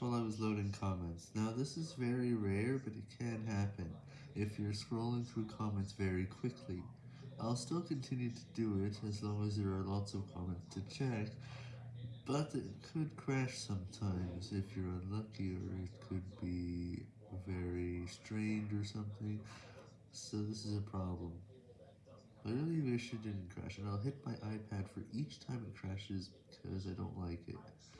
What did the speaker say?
while I was loading comments. Now this is very rare, but it can happen if you're scrolling through comments very quickly. I'll still continue to do it as long as there are lots of comments to check, but it could crash sometimes if you're unlucky or it could be very strange or something, so this is a problem. I really wish it didn't crash, and I'll hit my iPad for each time it crashes because I don't like it.